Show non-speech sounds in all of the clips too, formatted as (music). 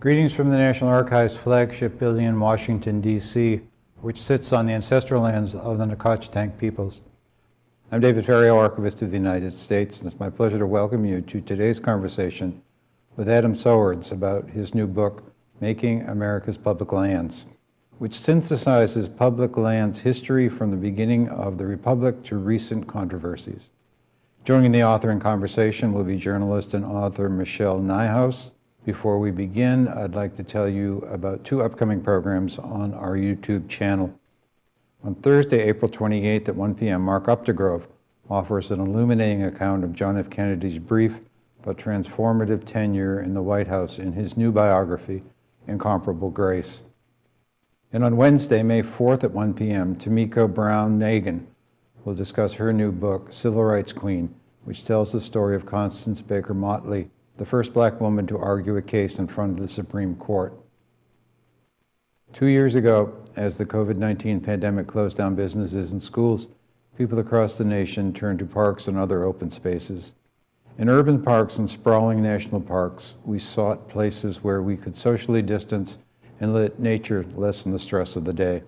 Greetings from the National Archives flagship building in Washington, D.C., which sits on the ancestral lands of the Nacotchtank peoples. I'm David Ferriero, Archivist of the United States, and it's my pleasure to welcome you to today's conversation with Adam Sowards about his new book, Making America's Public Lands, which synthesizes public lands history from the beginning of the Republic to recent controversies. Joining the author in conversation will be journalist and author Michelle Nijhuis, before we begin, I'd like to tell you about two upcoming programs on our YouTube channel. On Thursday, April 28th at 1 p.m., Mark Updegrove offers an illuminating account of John F. Kennedy's brief but transformative tenure in the White House in his new biography, Incomparable Grace. And on Wednesday, May 4th at 1 p.m., Tomiko Brown Nagin will discuss her new book, Civil Rights Queen, which tells the story of Constance Baker Motley, the first black woman to argue a case in front of the Supreme Court. Two years ago, as the COVID-19 pandemic closed down businesses and schools, people across the nation turned to parks and other open spaces. In urban parks and sprawling national parks, we sought places where we could socially distance and let nature lessen the stress of the day.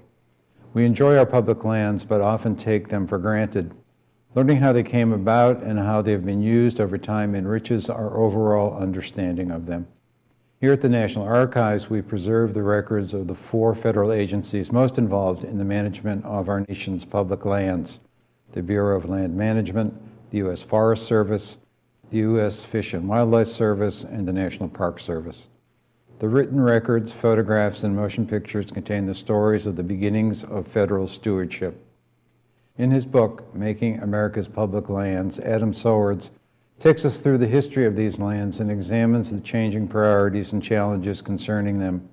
We enjoy our public lands, but often take them for granted Learning how they came about and how they have been used over time enriches our overall understanding of them. Here at the National Archives, we preserve the records of the four federal agencies most involved in the management of our nation's public lands, the Bureau of Land Management, the U.S. Forest Service, the U.S. Fish and Wildlife Service, and the National Park Service. The written records, photographs, and motion pictures contain the stories of the beginnings of federal stewardship. In his book, Making America's Public Lands, Adam Sowards takes us through the history of these lands and examines the changing priorities and challenges concerning them.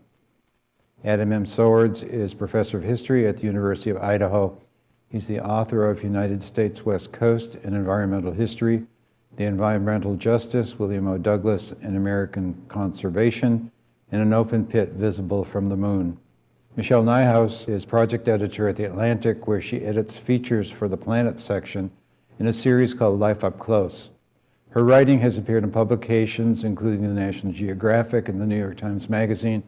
Adam M. Sowards is professor of history at the University of Idaho. He's the author of United States West Coast and Environmental History, The Environmental Justice, William O. Douglas, and American Conservation, and An Open Pit Visible from the Moon. Michelle Nijhuis is project editor at The Atlantic, where she edits features for the Planet section in a series called Life Up Close. Her writing has appeared in publications including the National Geographic and the New York Times Magazine,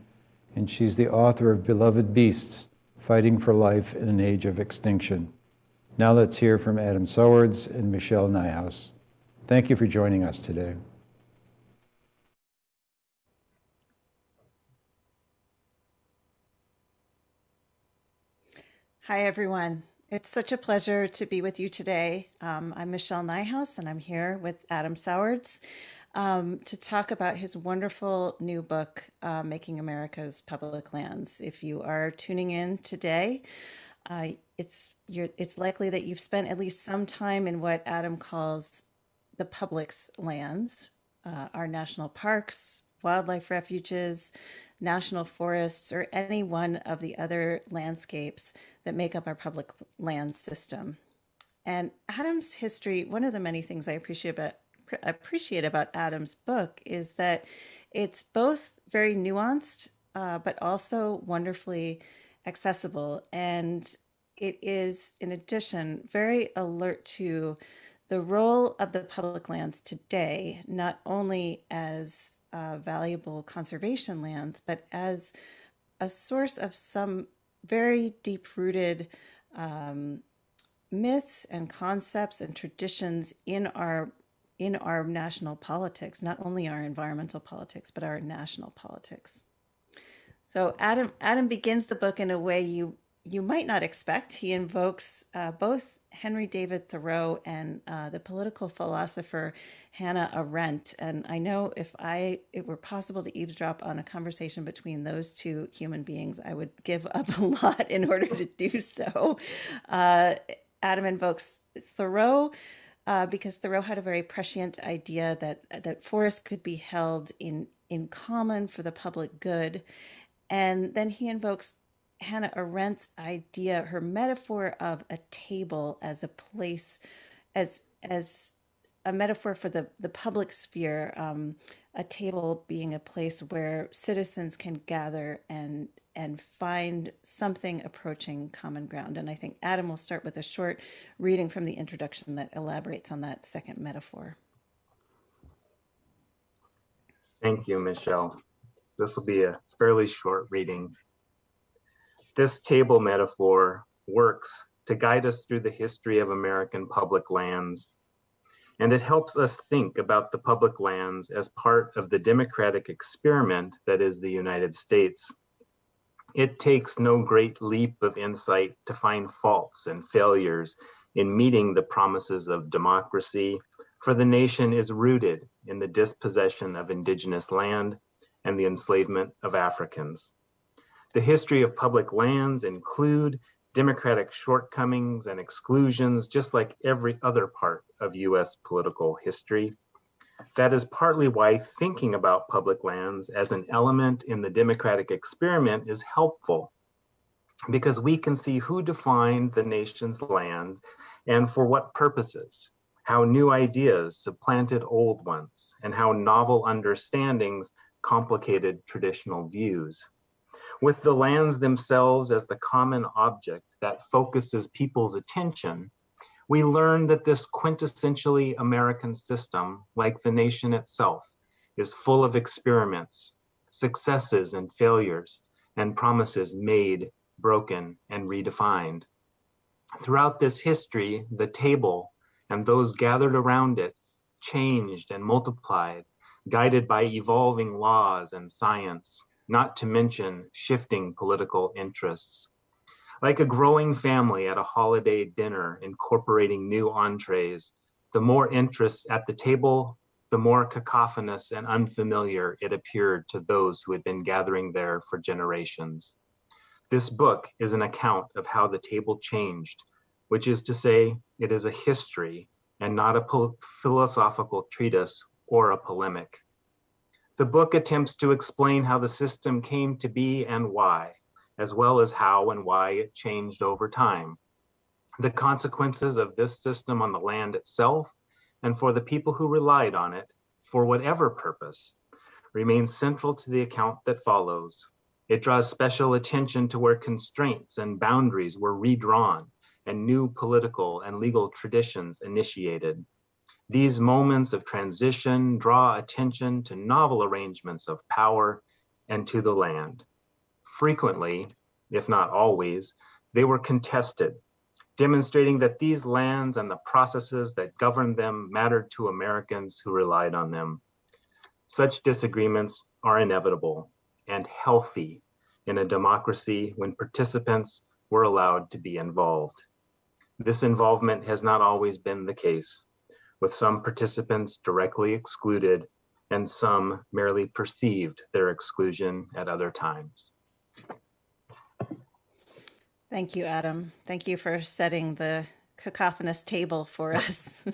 and she's the author of Beloved Beasts, Fighting for Life in an Age of Extinction. Now let's hear from Adam Sowards and Michelle Nijhuis. Thank you for joining us today. Hi, everyone. It's such a pleasure to be with you today. Um, I'm Michelle Nijhuis, and I'm here with Adam Sowards um, to talk about his wonderful new book, uh, Making America's Public Lands. If you are tuning in today, uh, it's it's likely that you've spent at least some time in what Adam calls the public's lands, uh, our national parks, wildlife refuges, national forests, or any one of the other landscapes that make up our public land system. And Adam's history, one of the many things I appreciate about appreciate about Adam's book is that it's both very nuanced, uh, but also wonderfully accessible. And it is, in addition, very alert to the role of the public lands today, not only as uh, valuable conservation lands, but as a source of some very deep rooted um, myths and concepts and traditions in our in our national politics, not only our environmental politics, but our national politics. So Adam Adam begins the book in a way you you might not expect. He invokes uh, both Henry David Thoreau and uh, the political philosopher Hannah Arendt. And I know if I it were possible to eavesdrop on a conversation between those two human beings, I would give up a (laughs) lot in order to do so. Uh, Adam invokes Thoreau. Uh, because Thoreau had a very prescient idea that that forests could be held in in common for the public good, and then he invokes Hannah Arendt's idea, her metaphor of a table as a place, as as a metaphor for the the public sphere, um, a table being a place where citizens can gather and and find something approaching common ground. And I think Adam will start with a short reading from the introduction that elaborates on that second metaphor. Thank you, Michelle. This will be a fairly short reading. This table metaphor works to guide us through the history of American public lands, and it helps us think about the public lands as part of the democratic experiment that is the United States. It takes no great leap of insight to find faults and failures in meeting the promises of democracy, for the nation is rooted in the dispossession of indigenous land and the enslavement of Africans. The history of public lands include democratic shortcomings and exclusions, just like every other part of US political history. That is partly why thinking about public lands as an element in the democratic experiment is helpful, because we can see who defined the nation's land and for what purposes, how new ideas supplanted old ones, and how novel understandings complicated traditional views. With the lands themselves as the common object that focuses people's attention, we learn that this quintessentially American system, like the nation itself, is full of experiments, successes and failures, and promises made, broken, and redefined. Throughout this history, the table and those gathered around it changed and multiplied, guided by evolving laws and science, not to mention shifting political interests. Like a growing family at a holiday dinner incorporating new entrees, the more interests at the table, the more cacophonous and unfamiliar it appeared to those who had been gathering there for generations. This book is an account of how the table changed, which is to say, it is a history and not a philosophical treatise or a polemic. The book attempts to explain how the system came to be and why, as well as how and why it changed over time. The consequences of this system on the land itself and for the people who relied on it, for whatever purpose, remains central to the account that follows. It draws special attention to where constraints and boundaries were redrawn and new political and legal traditions initiated. These moments of transition draw attention to novel arrangements of power and to the land. Frequently, if not always, they were contested, demonstrating that these lands and the processes that governed them mattered to Americans who relied on them. Such disagreements are inevitable and healthy in a democracy when participants were allowed to be involved. This involvement has not always been the case with some participants directly excluded and some merely perceived their exclusion at other times. Thank you, Adam. Thank you for setting the cacophonous table for (laughs) us.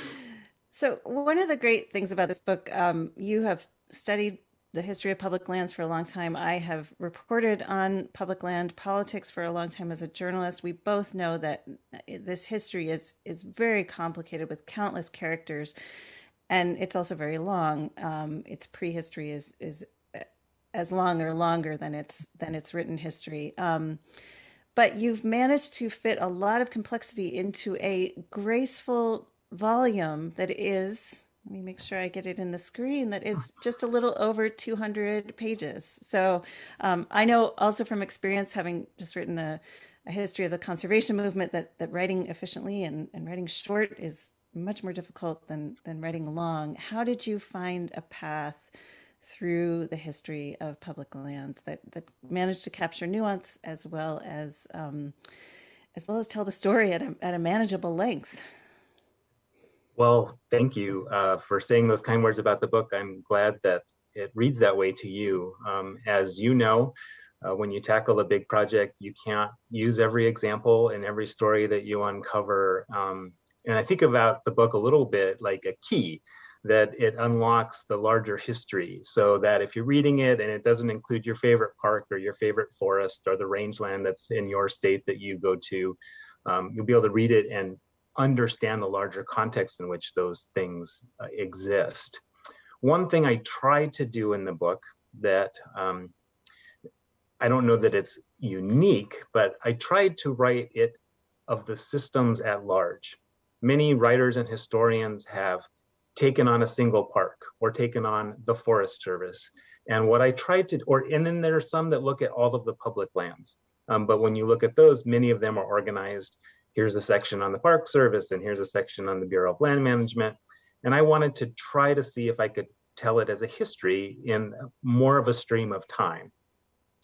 (laughs) so, one of the great things about this book, um, you have studied the history of public lands for a long time. I have reported on public land politics for a long time as a journalist. We both know that this history is is very complicated with countless characters, and it's also very long. Um, its prehistory is is as long or longer than its than its written history. Um, but you've managed to fit a lot of complexity into a graceful volume that is let me make sure I get it in the screen, that is (laughs) just a little over 200 pages. So um, I know also from experience, having just written a, a, history of the conservation movement, that, that writing efficiently and, and writing short is much more difficult than, than writing long. How did you find a path through the history of public lands that, that managed to capture nuance as well as um, as well as tell the story at a, at a manageable length? Well, thank you uh, for saying those kind words about the book. I'm glad that it reads that way to you. Um, as you know, uh, when you tackle a big project, you can't use every example and every story that you uncover. Um, and I think about the book a little bit like a key that it unlocks the larger history so that if you're reading it and it doesn't include your favorite park or your favorite forest or the rangeland that's in your state that you go to, um, you'll be able to read it and understand the larger context in which those things uh, exist. One thing I tried to do in the book that um, I don't know that it's unique, but I tried to write it of the systems at large. Many writers and historians have taken on a single park or taken on the Forest Service, And what I tried to, or and then there are some that look at all of the public lands. Um, but when you look at those, many of them are organized. Here's a section on the Park Service, and here's a section on the Bureau of Land Management. And I wanted to try to see if I could tell it as a history in more of a stream of time.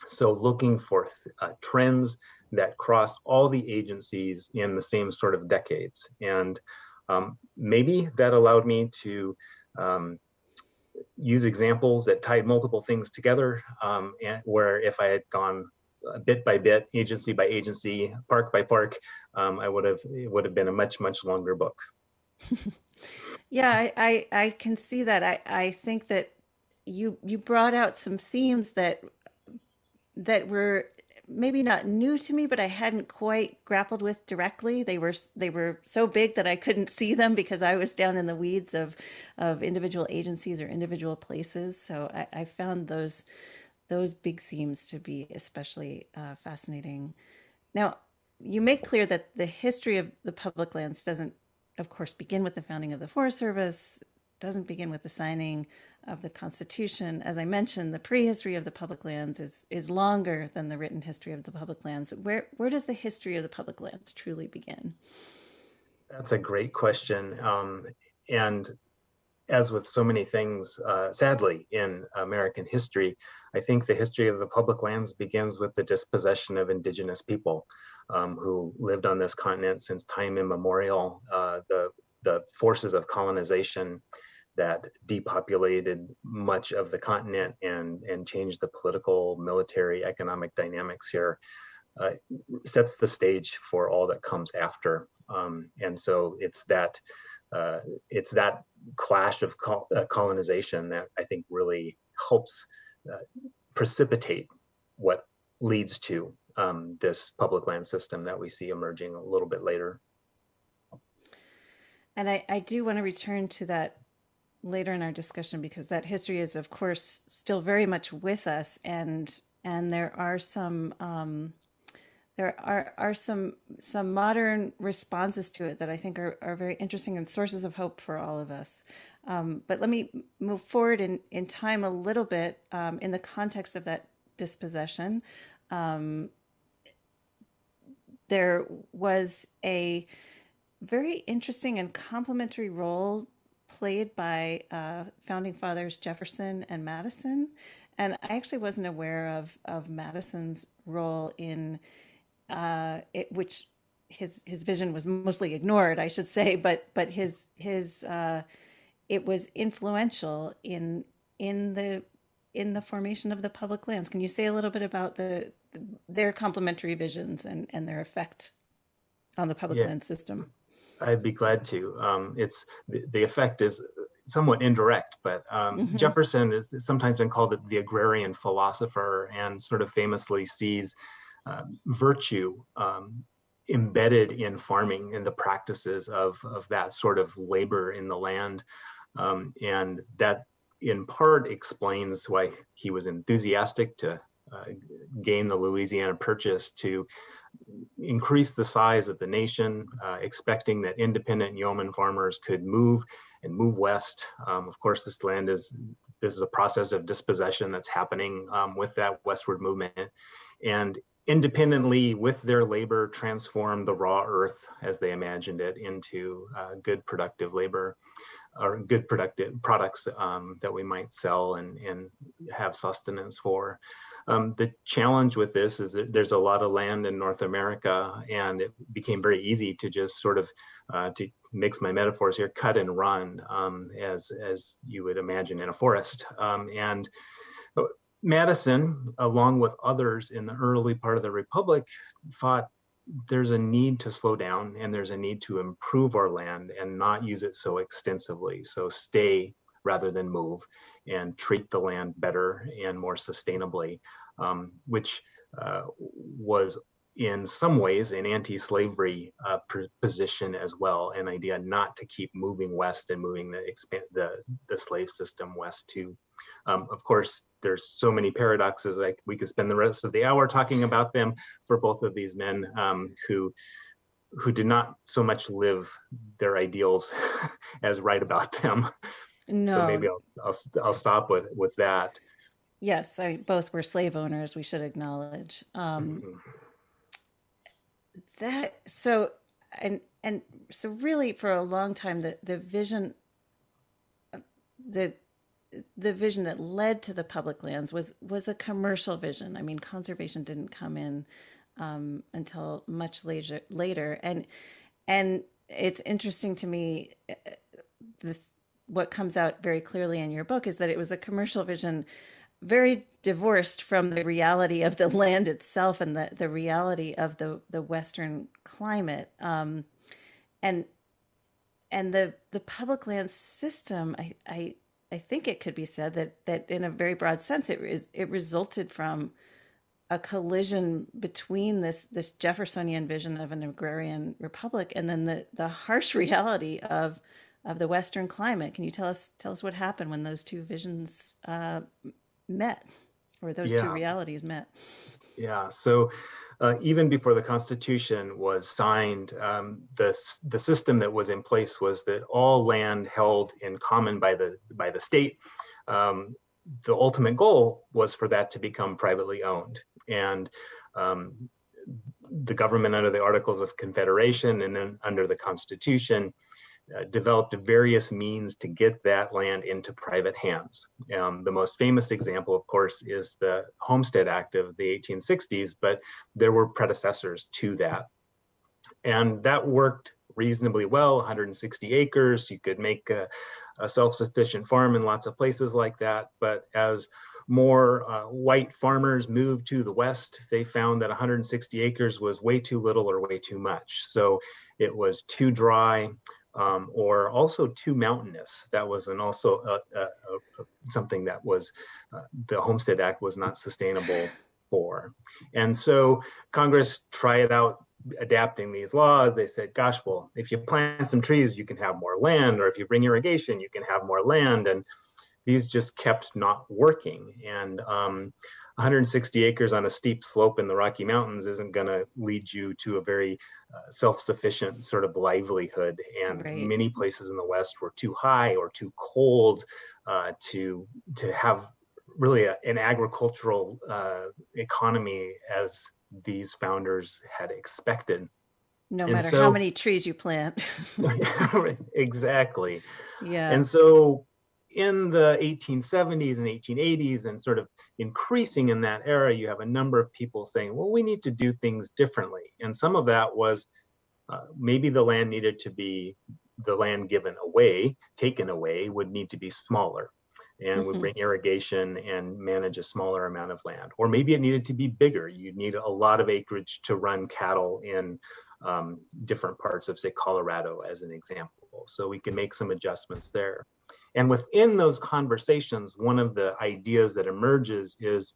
So looking for uh, trends that crossed all the agencies in the same sort of decades. And um, maybe that allowed me to um, use examples that tied multiple things together, um, and where if I had gone bit by bit, agency by agency, park by park, um, I would have it would have been a much much longer book. (laughs) yeah, I, I, I can see that. I I think that you you brought out some themes that that were maybe not new to me, but I hadn't quite grappled with directly. They were they were so big that I couldn't see them because I was down in the weeds of of individual agencies or individual places. So I, I found those those big themes to be especially uh, fascinating. Now, you make clear that the history of the public lands doesn't, of course, begin with the founding of the Forest Service doesn't begin with the signing of the Constitution. As I mentioned, the prehistory of the public lands is is longer than the written history of the public lands. Where where does the history of the public lands truly begin? That's a great question, um, and as with so many things, uh, sadly, in American history, I think the history of the public lands begins with the dispossession of indigenous people um, who lived on this continent since time immemorial. Uh, the the forces of colonization that depopulated much of the continent and, and changed the political, military, economic dynamics here, uh, sets the stage for all that comes after. Um, and so it's that uh, it's that clash of col uh, colonization that I think really helps uh, precipitate what leads to um, this public land system that we see emerging a little bit later. And I, I do want to return to that later in our discussion because that history is of course still very much with us and and there are some um, there are are some some modern responses to it that I think are, are very interesting and sources of hope for all of us. Um, but let me move forward in, in time a little bit um, in the context of that dispossession. Um, there was a very interesting and complementary role played by uh, founding fathers Jefferson and Madison. And I actually wasn't aware of, of Madison's role in uh, it, which his his vision was mostly ignored, I should say, but but his his uh, it was influential in in the in the formation of the public lands. Can you say a little bit about the, the their complementary visions and and their effect on the public yeah. land system? I'd be glad to. Um, it's the, the, effect is somewhat indirect, but um, mm-hmm. Jefferson is sometimes been called the agrarian philosopher and sort of famously sees uh, virtue um, embedded in farming and the practices of, of that sort of labor in the land. Um, and that in part explains why he was enthusiastic to uh, gain the Louisiana Purchase to increase the size of the nation, uh, expecting that independent yeoman farmers could move and move west. Um, of course, this land is this is a process of dispossession that's happening um, with that westward movement, and independently with their labor transform the raw earth as they imagined it into uh, good productive labor or good productive products um, that we might sell and, and have sustenance for. Um, the challenge with this is that there's a lot of land in North America, and it became very easy to just sort of, uh, to mix my metaphors here, cut and run, um, as as you would imagine in a forest. Um, and Madison, along with others in the early part of the Republic, thought there's a need to slow down and there's a need to improve our land and not use it so extensively. So stay rather than move and treat the land better and more sustainably, um, which uh, was in some ways an anti-slavery uh, position as well, an idea not to keep moving west and moving the the the slave system west too. Um, of course, there's so many paradoxes. Like we could spend the rest of the hour talking about them for both of these men um, who who did not so much live their ideals (laughs) as write about them. No. So maybe I'll, I'll, I'll stop with, with that. Yes, I, both were slave owners, we should acknowledge. Um, Mhm. that so and and so really for a long time the the vision the the vision that led to the public lands was was a commercial vision. I mean, conservation didn't come in um, until much later later, and and it's interesting to me uh, the what comes out very clearly in your book is that it was a commercial vision very divorced from the reality of the land itself and the, the reality of the, the Western climate. Um, and and the, the public land system, I, I, I think it could be said that, that in a very broad sense, it, is, it resulted from a collision between this, this Jeffersonian vision of an agrarian republic and then the, the harsh (laughs) reality of, of the Western climate. Can you tell us, tell us what happened when those two visions uh, met or those two realities met? Yeah, so uh, even before the Constitution was signed, um, the, the system that was in place was that all land held in common by the, by the state. Um, the ultimate goal was for that to become privately owned. And um, the government under the Articles of Confederation and then under the Constitution uh, developed various means to get that land into private hands. Um, the most famous example, of course, is the Homestead Act of the 1860s, but there were predecessors to that. And that worked reasonably well 160 acres. You could make a, a self sufficient farm in lots of places like that. But as more uh, white farmers moved to the west, they found that 160 acres was way too little or way too much. So it was too dry, um, or also too mountainous. That was an also a, a, a, something that was uh, the Homestead Act was not sustainable for. And so Congress tried out adapting these laws. They said, gosh, well, if you plant some trees, you can have more land, or if you bring irrigation, you can have more land. And these just kept not working. And um, 160 acres on a steep slope in the Rocky Mountains isn't going to lead you to a very uh, self-sufficient sort of livelihood. And Right. many places in the West were too high or too cold uh, to to have really a, an agricultural uh, economy as these founders had expected. no And matter so- how many trees you plant (laughs) (laughs) exactly. yeah And so in the 1870s and 1880s and sort of increasing in that era, you have a number of people saying, well, we need to do things differently. And some of that was uh, maybe the land needed to be, the land given away, taken away, would need to be smaller and would Mhm. bring irrigation and manage a smaller amount of land. Or maybe it needed to be bigger. You'd need a lot of acreage to run cattle in um, different parts of, say, Colorado, as an example. So we can make some adjustments there. And within those conversations, one of the ideas that emerges is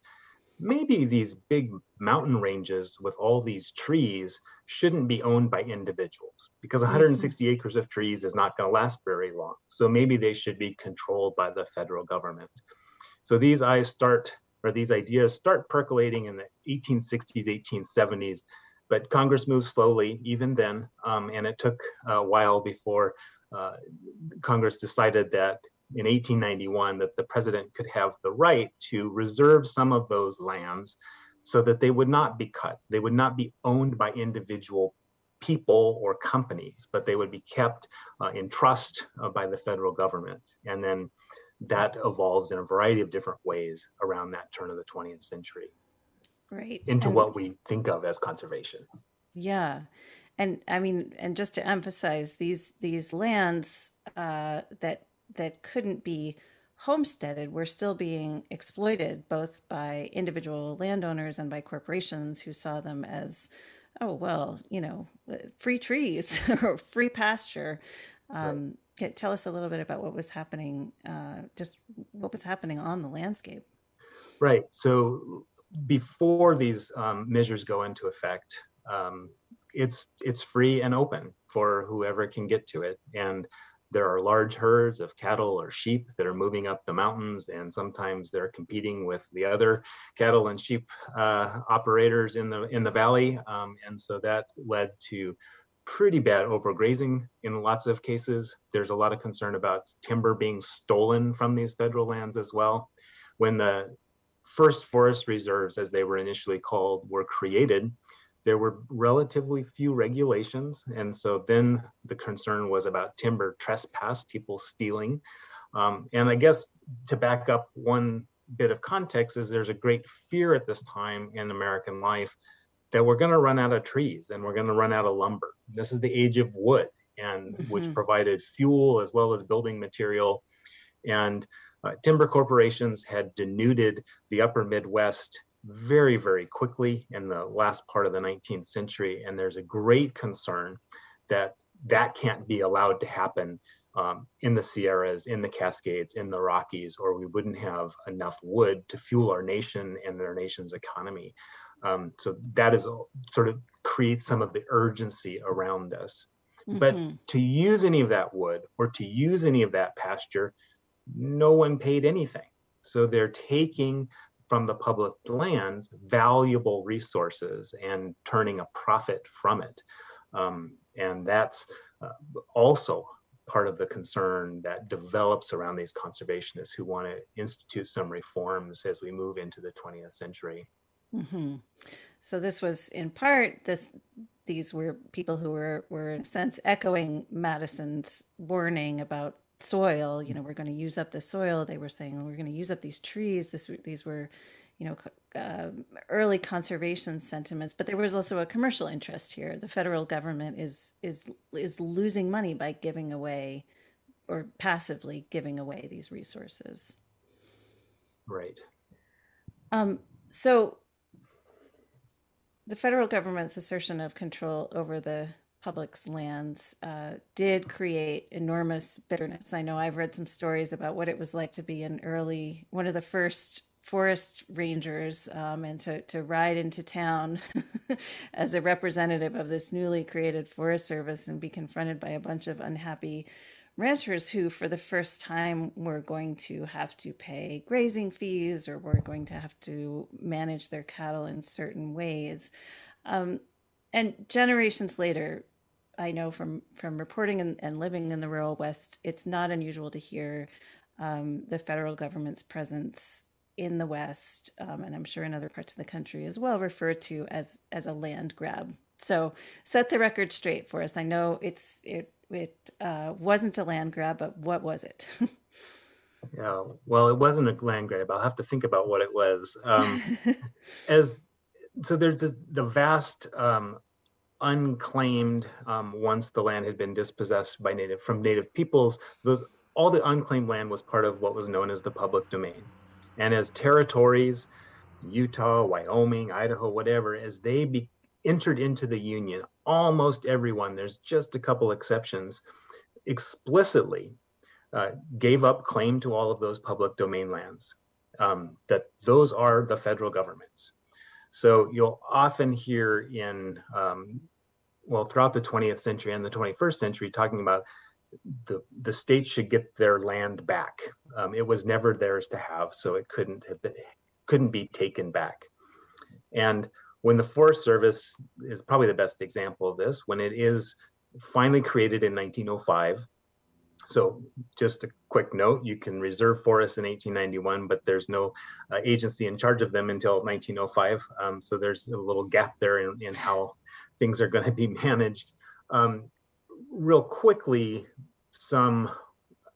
maybe these big mountain ranges with all these trees shouldn't be owned by individuals because 160 acres of trees is not going to last very long. So maybe they should be controlled by the federal government. So these eyes start, or these ideas start percolating in the 1860s, 1870s, but Congress moved slowly even then, um, and it took a while before uh, Congress decided that in 1891 that the president could have the right to reserve some of those lands so that they would not be cut. They would not be owned by individual people or companies, but they would be kept uh, in trust uh, by the federal government. And then that evolves in a variety of different ways around that turn of the 20th century right into And- what we think of as conservation. yeah and i mean and just to emphasize these these lands uh, that that couldn't be homesteaded were still being exploited both by individual landowners and by corporations who saw them as oh well you know free trees (laughs) or free pasture. Um, can- tell us a little bit about what was happening uh, just what was happening on the landscape. Right. So before these um, measures go into effect, um, it's it's free and open for whoever can get to it. And there are large herds of cattle or sheep that are moving up the mountains, and sometimes they're competing with the other cattle and sheep uh, operators in the in the valley. Um, and so that led to pretty bad overgrazing in lots of cases. There's a lot of concern about timber being stolen from these federal lands as well. When the first forest reserves, as they were initially called, were created, there were relatively few regulations. And so then the concern was about timber trespass, people stealing. Um, and I guess to back up one bit of context is there's a great fear at this time in American life that we're going to run out of trees and we're going to run out of lumber. This is the age of wood and mm-hmm. which provided fuel as well as building material. And uh, timber corporations had denuded the upper Midwest very, very quickly in the last part of the 19th century. And there's a great concern that that can't be allowed to happen um, in the Sierras, in the Cascades, in the Rockies, or we wouldn't have enough wood to fuel our nation and our nation's economy. Um, so that is sort of creates some of the urgency around this. Mm-hmm. But to use any of that wood or to use any of that pasture, no one paid anything. So they're taking from the public lands valuable resources and turning a profit from it. Um, and that's uh, also part of the concern that develops around these conservationists who want to institute some reforms as we move into the 20th century. Mm-hmm. So this was in part this these were people who were were in a sense echoing Madison's warning about soil. You know, we're going to use up the soil. They were saying we're going to use up these trees. This these were you know uh, early conservation sentiments but there was also a commercial interest here the federal government is is is losing money by giving away or passively giving away these resources right um, so the federal government's assertion of control over the public's lands uh, did create enormous bitterness. I know I've read some stories about what it was like to be an early, one of the first forest rangers um, and to, to ride into town (laughs) as a representative of this newly created Forest Service and be confronted by a bunch of unhappy ranchers who, for the first time, were going to have to pay grazing fees or were going to have to manage their cattle in certain ways. Um, and generations later, I know from from reporting and, and, living in the rural West, it's not unusual to hear um, the federal government's presence in the West, um, and I'm sure in other parts of the country as well, referred to as as a land grab. So set the record straight for us. I know it's it it uh, wasn't a land grab, but what was it? (laughs) yeah, well, it wasn't a land grab. I'll have to think about what it was. Um, (laughs) as so, there's the, the vast um, unclaimed um, once the land had been dispossessed by native from native peoples. Those all the unclaimed land was part of what was known as the public domain. And as territories, Utah, Wyoming, Idaho, whatever, as they be, entered into the Union, almost everyone, there's just a couple exceptions, explicitly uh, gave up claim to all of those public domain lands, um, that those are the federal government's. So you'll often hear in, um, well, throughout the 20th century and the 21st century, talking about the the state should get their land back. Um, it was never theirs to have, so it couldn't have been, couldn't be taken back. And when the Forest Service is probably the best example of this, when it is finally created in 1905. So just a quick note, you can reserve forests in 1891, but there's no uh, agency in charge of them until 1905. Um, so there's a little gap there in, in how things are going to be (laughs) managed. Um, real quickly, some,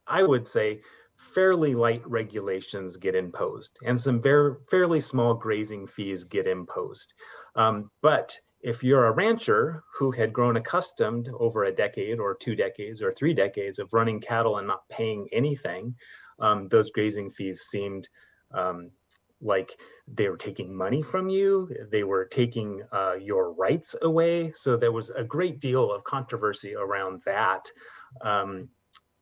I would say, fairly light regulations get imposed and some very, fairly small grazing fees get imposed. Um, but if you're a rancher who had grown accustomed over a decade or two decades or three decades of running cattle and not paying anything, um, those grazing fees seemed um, like they were taking money from you, they were taking uh, your rights away. So there was a great deal of controversy around that um,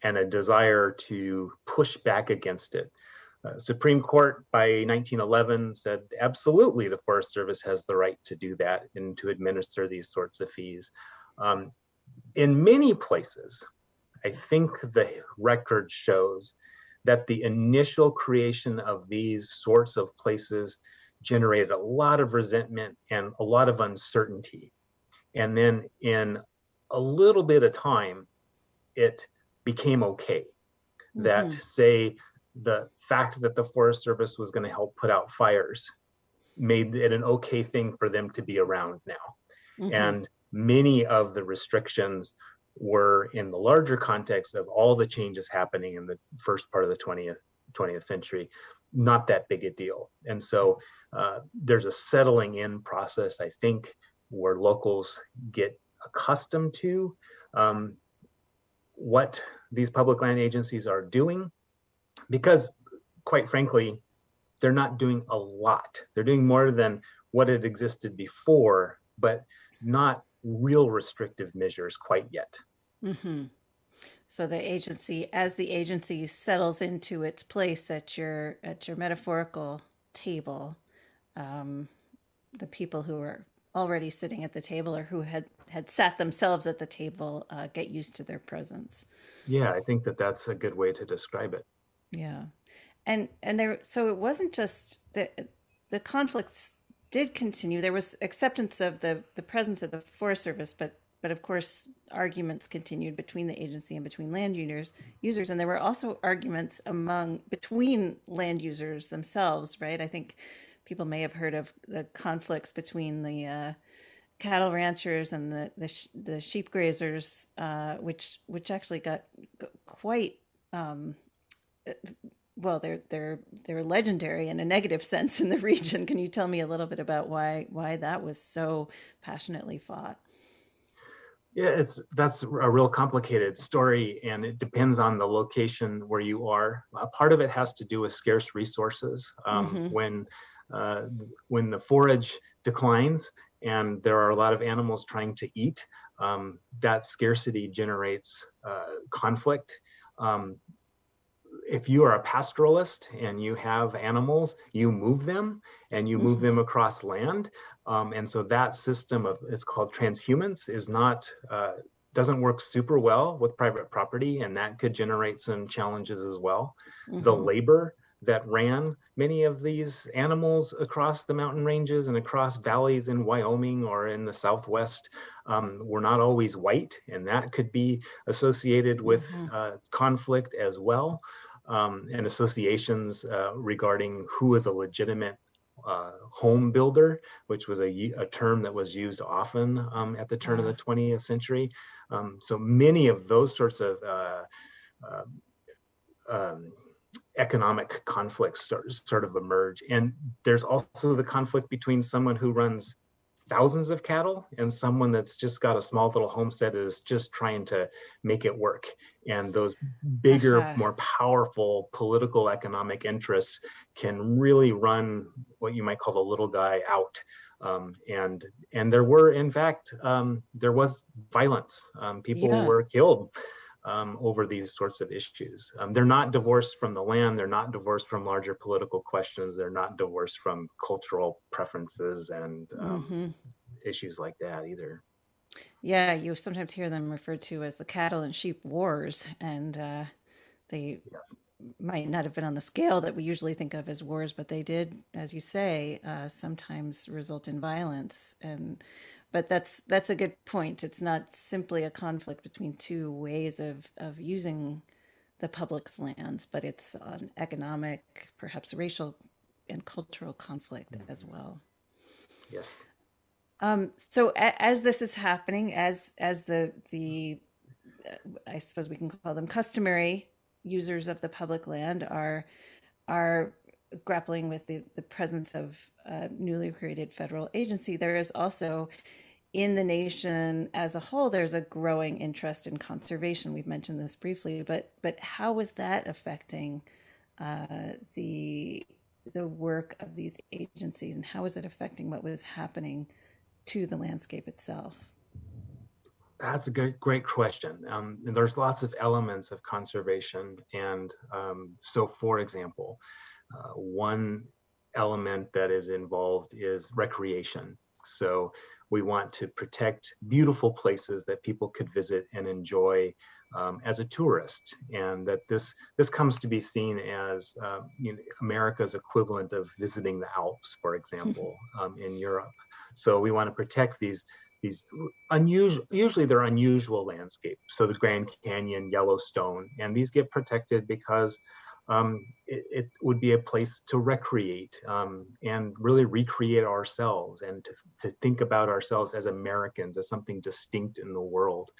and a desire to push back against it. Uh, Supreme Court by 1911 said absolutely the Forest Service has the right to do that and to administer these sorts of fees. Um, in many places, I think the record shows that the initial creation of these sorts of places generated a lot of resentment and a lot of uncertainty. And then in a little bit of time, it became okay. That, say, the fact that the Forest Service was going to help put out fires made it an okay thing for them to be around now. Mhm. And many of the restrictions were in the larger context of all the changes happening in the first part of the 20th 20th century, not that big a deal. And so uh, there's a settling in process, I think, where locals get accustomed to um, what these public land agencies are doing, because quite frankly, they're not doing a lot. They're doing more than what had existed before, but not real restrictive measures quite yet. hmm So the agency, as the agency settles into its place at your at your metaphorical table, um, the people who are already sitting at the table or who had had sat themselves at the table uh, get used to their presence. Yeah, I think that that's a good way to describe it. Yeah, and and there. So it wasn't just the the conflicts did continue. There was acceptance of the the presence of the Forest Service, but but of course arguments continued between the agency and between land users users and there were also arguments among between land users themselves right i think people may have heard of the conflicts between the uh, cattle ranchers and the the, sh- the sheep grazers uh, which which actually got quite um, well they're they're they're legendary in a negative (laughs) sense in the region can you tell me a little bit about why why that was so passionately fought Yeah, it's that's a real complicated story, and it depends on the location where you are. Uh, part of it has to do with scarce resources. Um, Mhm. When uh, when the forage declines and there are a lot of animals trying to eat, um, that scarcity generates uh, conflict. Um, if you are a pastoralist and you have animals, you move them and you move them across land. Um, and so that system of it's called transhumance is not uh, doesn't work super well with private property, and that could generate some challenges as well. The Mhm. labor that ran many of these animals across the mountain ranges and across valleys in Wyoming or in the Southwest um, were not always white, and that could be associated with Mhm. uh, conflict as well, um, and associations uh, regarding who is a legitimate uh, home builder, which was a term that was used often um, at the turn of the 20th century. Um, so many of those sorts of uh, uh, um, economic conflicts sort, sort of emerge. And there's also the conflict between someone who runs thousands of cattle and someone that's just got a small little homestead is just trying to make it work. And those bigger, Uh-huh. more powerful political economic interests can really run what you might call the little guy out. Um, and and there were in fact um, there was violence. Um, people Yeah. were killed um, over these sorts of issues. Um, they're not divorced from the land. They're not divorced from larger political questions. They're not divorced from cultural preferences and um, Mhm. issues like that either. Yeah, you sometimes hear them referred to as the cattle and sheep wars, and uh, they Yes. might not have been on the scale that we usually think of as wars, but they did, as you say, uh, sometimes result in violence. And but that's that's a good point. It's not simply a conflict between two ways of of using the public's lands, but it's an economic, perhaps racial and cultural conflict as well. Yes. Um, so a, as this is happening, as as the the uh, I suppose we can call them customary users of the public land are are grappling with the, the presence of a newly created federal agency, there is also in the nation as a whole, there's a growing interest in conservation. We've mentioned this briefly, but but how is that affecting uh, the the work of these agencies, and how is it affecting what was happening to the landscape itself? That's a good, great question. Um, and there's lots of elements of conservation. And um, so, for example, uh, one element that is involved is recreation. So, we want to protect beautiful places that people could visit and enjoy um, as a tourist, and that this this comes to be seen as uh, you know, America's equivalent of visiting the Alps, for example, (laughs) um, in Europe. So we want to protect these these unusual usually they're unusual landscapes so the grand canyon yellowstone and these get protected because um, it, it, would be a place to recreate um, and really recreate ourselves and to, to think about ourselves as Americans as something distinct in the world.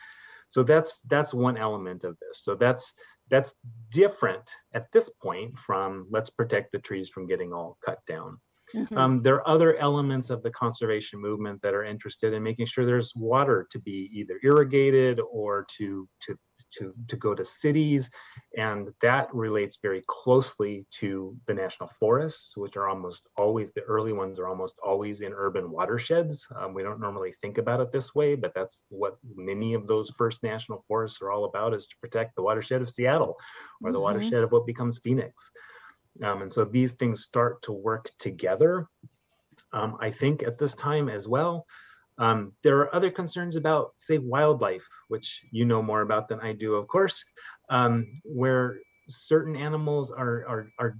So that's that's one element of this. So that's that's different at this point from let's protect the trees from getting all cut down. Mm-hmm. Um, there are other elements of the conservation movement that are interested in making sure there's water to be either irrigated or to to to to go to cities, and that relates very closely to the national forests, which are almost always the early ones are almost always in urban watersheds. Um, we don't normally think about it this way, but that's what many of those first national forests are all about: is to protect the watershed of Seattle or the mm-hmm. watershed of what becomes Phoenix. Um, and so these things start to work together, um, I think, at this time as well. Um, there are other concerns about, say, wildlife, which you know more about than I do, of course, um, where certain animals are, are, are,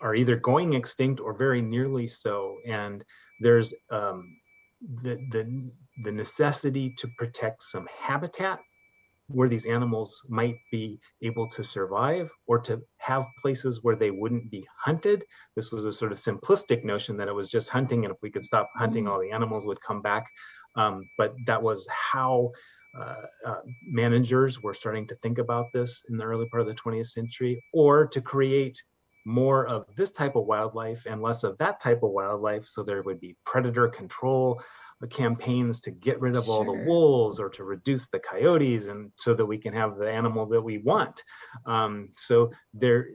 are either going extinct or very nearly so. And there's um, the, the, the necessity to protect some habitat where these animals might be able to survive or to have places where they wouldn't be hunted. This was a sort of simplistic notion that it was just hunting, and if we could stop hunting, all the animals would come back. Um, but that was how uh, uh, managers were starting to think about this in the early part of the 20th century, or to create more of this type of wildlife and less of that type of wildlife so there would be predator control campaigns to get rid of sure. all the wolves or to reduce the coyotes and so that we can have the animal that we want um, so there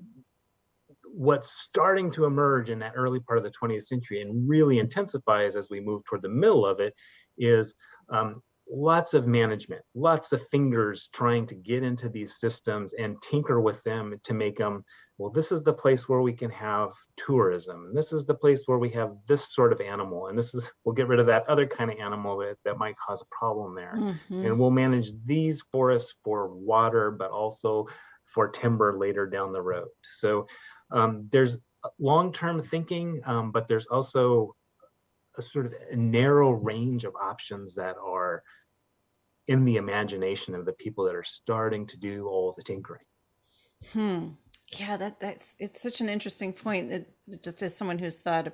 what's starting to emerge in that early part of the 20th century and really intensifies as we move toward the middle of it is um, lots of management, lots of fingers trying to get into these systems and tinker with them to make them, well, this is the place where we can have tourism. And this is the place where we have this sort of animal. And this is, we'll get rid of that other kind of animal that, that might cause a problem there. Mm-hmm. And we'll manage these forests for water, but also for timber later down the road. So um, there's long-term thinking, um, but there's also a sort of a narrow range of options that are in the imagination of the people that are starting to do all the tinkering. Hmm. Yeah, that that's it's such an interesting point. It, just as someone who's thought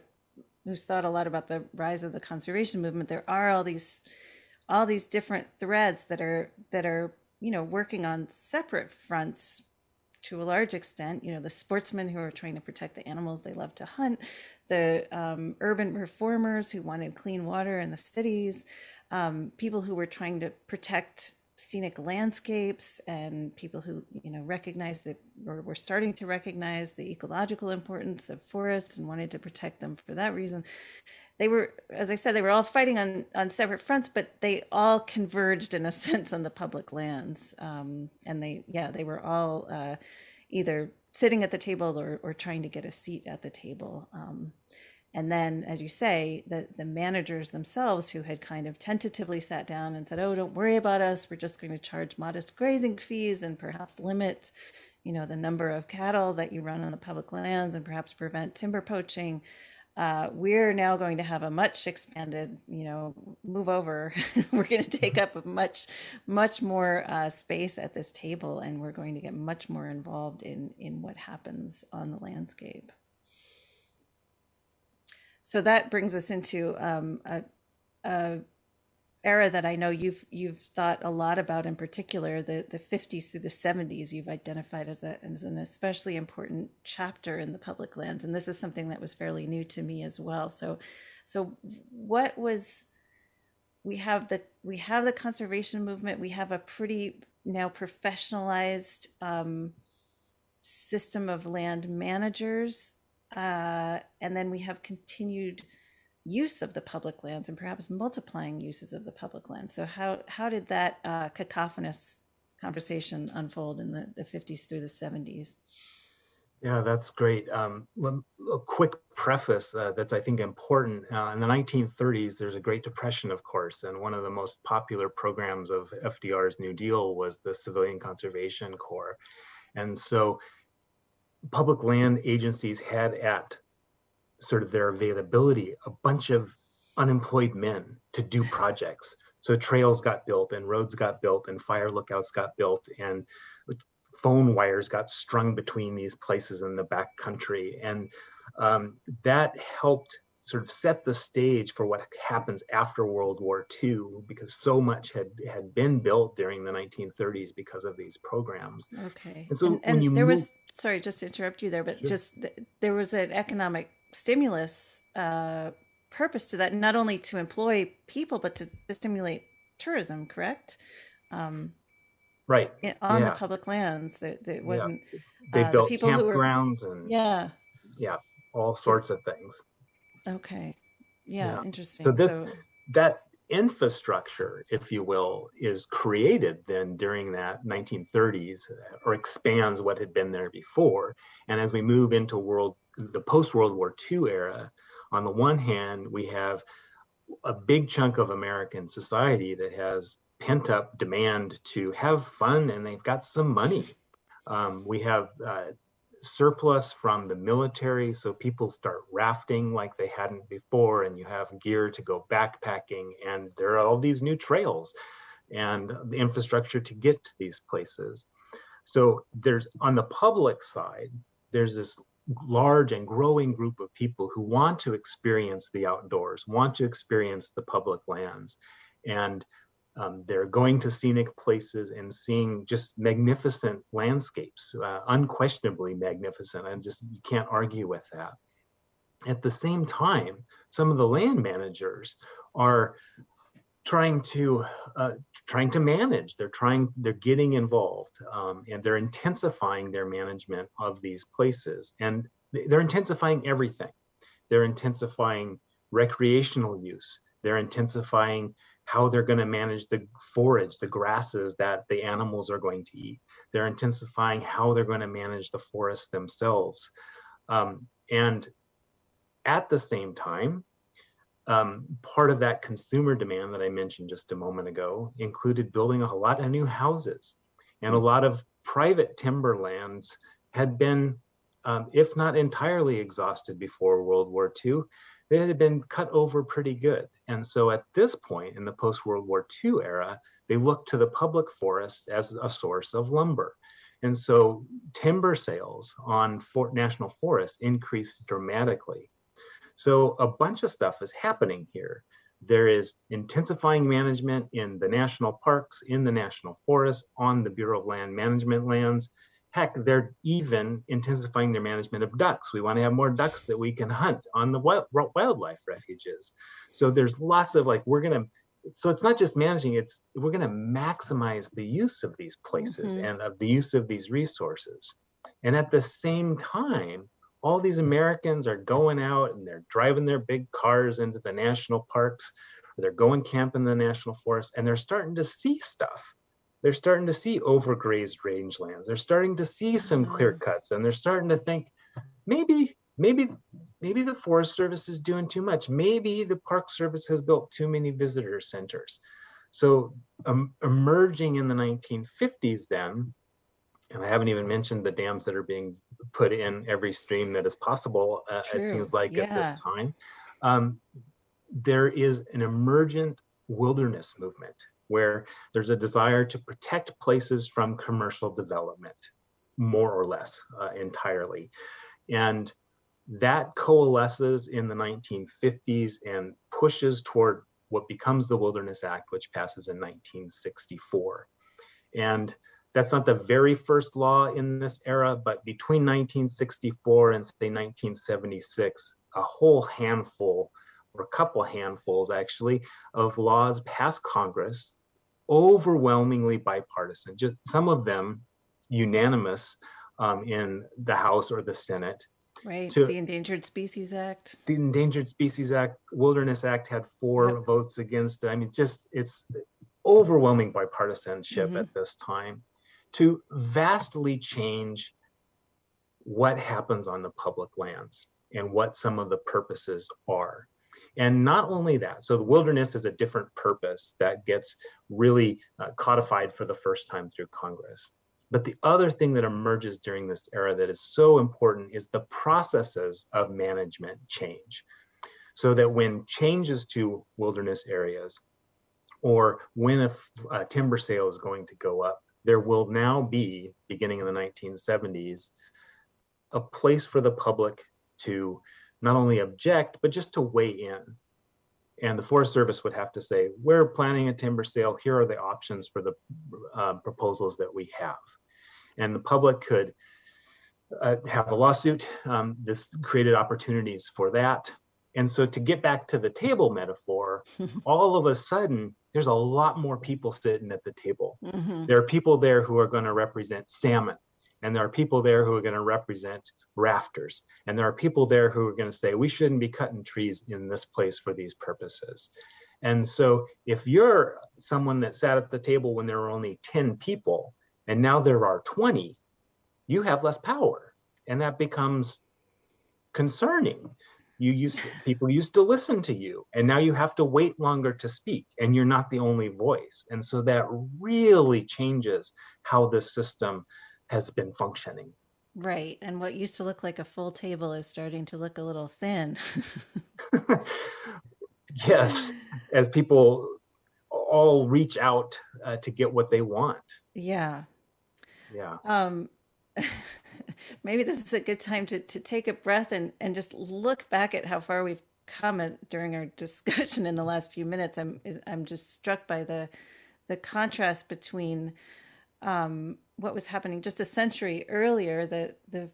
who's thought a lot about the rise of the conservation movement, there are all these all these different threads that are that are you know working on separate fronts to a large extent. You know, the sportsmen who are trying to protect the animals they love to hunt, the um, urban reformers who wanted clean water in the cities, um, people who were trying to protect scenic landscapes and people who you know recognized that or were starting to recognize the ecological importance of forests and wanted to protect them for that reason. They were as i said they were all fighting on on separate fronts but they all converged in a (laughs) sense on the public lands. Um, and they yeah they were all uh, either sitting at the table or, or trying to get a seat at the table um, and then, as you say, the, the managers themselves who had kind of tentatively sat down and said, oh, don't worry about us. We're just going to charge modest grazing fees and perhaps limit, you know, the number of cattle that you run on the public lands and perhaps prevent timber poaching. Uh, we're now going to have a much expanded, you know, move over. (laughs) we're going to take up a much, much more uh, space at this table, and we're going to get much more involved in in what happens on the landscape so that brings us into um, a, a, era that I know you've you've thought a lot about in particular the the 50s through the 70s you've identified as a as an especially important chapter in the public lands. And this is something that was fairly new to me as well. So so what was we have the we have the conservation movement. We have a pretty now professionalized um, system of land managers uh, and then we have continued use of the public lands and perhaps multiplying uses of the public land. So how how did that uh, cacophonous conversation unfold in the, the 50s through the 70s? Yeah, that's great. Um, a quick preface uh, that's I think important. Uh, in the 1930s, there's a Great Depression, of course, and one of the most popular programs of FDR's New Deal was the Civilian Conservation Corps. And so public land agencies had at sort of their availability a bunch of unemployed men to do projects. So trails got built and roads got built and fire lookouts got built and phone wires got strung between these places in the back country. And um, that helped sort of set the stage for what happens after World War II, because so much had had been built during the 1930s because of these programs. Okay. And so and, and you there move- was sorry, just to interrupt you there, but Sure. just there was an economic stimulus uh, purpose to that, not only to employ people, but to, to stimulate tourism. Correct. Um, Right. in- on the public lands, that that wasn't. They uh, the built people who were- campgrounds and Yeah. Yeah. All sorts of things. Okay. Yeah. Yeah. Interesting. So this- that infrastructure, if you will, is created then during that 1930s or expands what had been there before. And as we move into world the post World War II era, on the one hand, we have a big chunk of American society that has pent up demand to have fun and they've got some money. Um, we have uh, surplus from the military, so people start rafting like they hadn't before, and you have gear to go backpacking, and there are all these new trails and the infrastructure to get to these places. So there's on the public side, there's this large and growing group of people who want to experience the outdoors, want to experience the public lands, and um, they're going to scenic places and seeing just magnificent landscapes, uh, unquestionably magnificent. And just you can't argue with that. At the same time, some of the land managers are trying to uh, trying to manage. They're trying. They're getting involved, um, and they're intensifying their management of these places. And they're intensifying everything. They're intensifying recreational use. They're intensifying how they're going to manage the forage, the grasses that the animals are going to eat. They're intensifying how they're going to manage the forests themselves. Um, and at the same time, um, part of that consumer demand that I mentioned just a moment ago included building a lot of new houses. And a lot of private timberlands had been, um, if not entirely exhausted before World War II, they had been cut over pretty good. And so at this point in the post World War II era, they looked to the public forest as a source of lumber. And so timber sales on Fort National Forest increased dramatically. So a bunch of stuff is happening here. There is intensifying management in the national parks, in the national forests, on the Bureau of Land Management lands. Heck, they're even intensifying their management of ducks. We want to have more ducks that we can hunt on the wild, wildlife refuges. So there's lots of like, we're going to, so it's not just managing, it's we're going to maximize the use of these places Mhm. and of the use of these resources. And at the same time, all these Americans are going out and they're driving their big cars into the national parks, or they're going camp in the national forest, and they're starting to see stuff. They're starting to see overgrazed rangelands. They're starting to see some Mhm. clear cuts, and they're starting to think, maybe, maybe, maybe the Forest Service is doing too much. Maybe the Park Service has built too many visitor centers. So um, emerging in the 1950s, then, and I haven't even mentioned the dams that are being put in every stream that is possible, uh, it seems like at this time. Um, there is an emergent wilderness movement where there's a desire to protect places from commercial development, more or less uh, entirely. And that coalesces in the 1950s and pushes toward what becomes the Wilderness Act, which passes in 1964. And that's not the very first law in this era, but between 1964 and say 1976, a whole handful or a couple handfuls actually of laws passed Congress, overwhelmingly bipartisan, just some of them unanimous um, in the House or the Senate. Right. to- the Endangered Species Act. The Endangered Species Act, Wilderness Act had four Yep. votes against it. I mean, just it's overwhelming bipartisanship Mhm. at this time to vastly change what happens on the public lands and what some of the purposes are. And not only that, so the wilderness is a different purpose that gets really uh, codified for the first time through Congress. But the other thing that emerges during this era that is so important is the processes of management change. So that when changes to wilderness areas, or when a, timber sale is going to go up, there will now be, beginning in the 1970s, a place for the public to not only object, but just to weigh in. And the Forest Service would have to say, we're planning a timber sale. Here are the options for the uh, proposals that we have. And the public could uh, have a lawsuit. Um, this created opportunities for that. And so to get back to the table metaphor, (laughs) all of a sudden, there's a lot more people sitting at the table. Mm-hmm. There are people there who are going to represent salmon, and there are people there who are going to represent rafters, and there are people there who are going to say, we shouldn't be cutting trees in this place for these purposes. And so if you're someone that sat at the table when there were only 10 people, and now there are 20, you have less power. And that becomes concerning you used to, people used to listen to you and now you have to wait longer to speak and you're not the only voice and so that really changes how the system has been functioning Right. And what used to look like a full table is starting to look a little thin. (laughs) (laughs) yes as people all reach out uh, to get what they want yeah. yeah Um, (laughs) maybe this is a good time to, to take a breath and, and just look back at how far we've come during our discussion in the last few minutes. I'm I'm just struck by the the contrast between um, what was happening just a century earlier. The the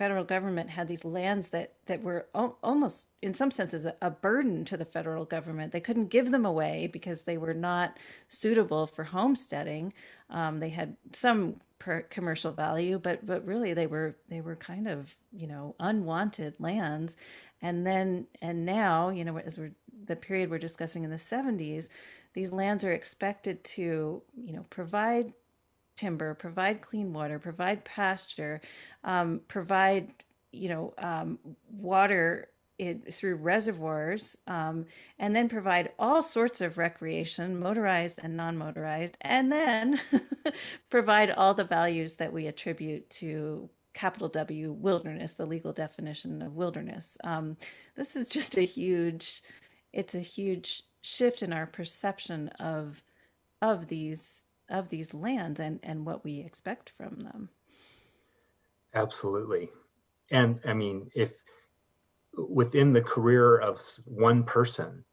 federal government had these lands that that were al- almost in some senses a, a burden to the federal government. They couldn't give them away because they were not suitable for homesteading. Um, they had some per commercial value, but but really they were they were kind of you know unwanted lands, and then and now you know as we're the period we're discussing in the 70s, these lands are expected to you know provide timber, provide clean water, provide pasture, um, provide you know um, water through reservoirs, um, and then provide all sorts of recreation, motorized and non-motorized, and then (laughs) provide all the values that we attribute to capital W wilderness, the legal definition of wilderness. Um, this is just a huge, it's a huge shift in our perception of of these of these lands and and what we expect from them. absolutely and i mean if within the career of one person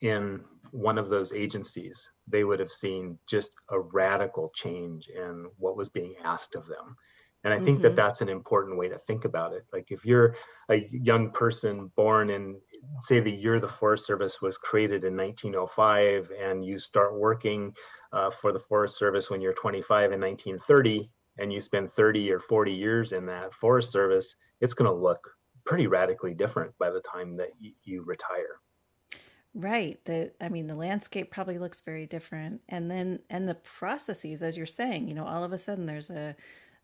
in one of those agencies, they would have seen just a radical change in what was being asked of them. And I think that Mhm. that's an important way to think about it. Like if you're a young person born in, say, the year the Forest Service was created in 1905, and you start working uh, for the Forest Service when you're 25 in 1930, and you spend 30 or 40 years in that Forest Service, it's going to look pretty radically different by the time that y- you retire. Right. The I mean the landscape probably looks very different. And then and the processes as you're saying, you know, all of a sudden there's a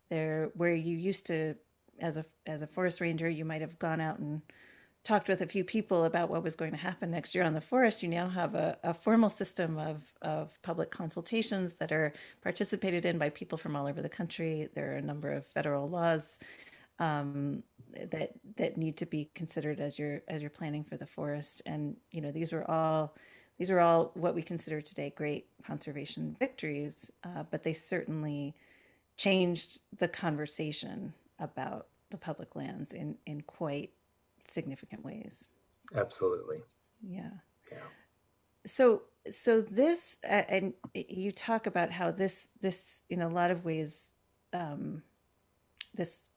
there where you used to as a as a forest ranger, you might have gone out and talked with a few people about what was going to happen next year on the forest. You now have a, a formal system of of public consultations that are participated in by people from all over the country. There are a number of federal laws um, that that need to be considered as you're as you're planning for the forest. And you know, these were all these are all what we consider today great conservation victories, uh, but they certainly changed the conversation about the public lands in in quite significant ways. Absolutely. Yeah. Yeah. So so this uh, and you talk about how this this in a lot of ways um, this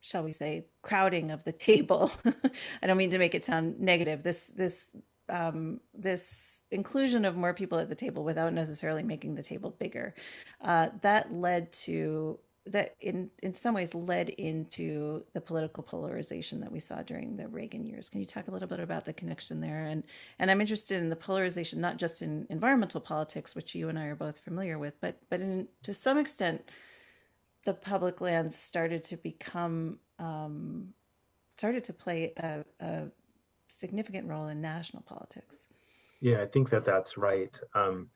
shall we say crowding of the table (laughs) i don't mean to make it sound negative this this um, this inclusion of more people at the table without necessarily making the table bigger uh, that led to that in in some ways led into the political polarization that we saw during the Reagan years. Can you talk a little bit about the connection there? And and I'm interested in the polarization not just in environmental politics, which you and I are both familiar with, but but in to some extent the public lands started to become um, started to play a, a significant role in national politics. Yeah, I think that that's right. Um,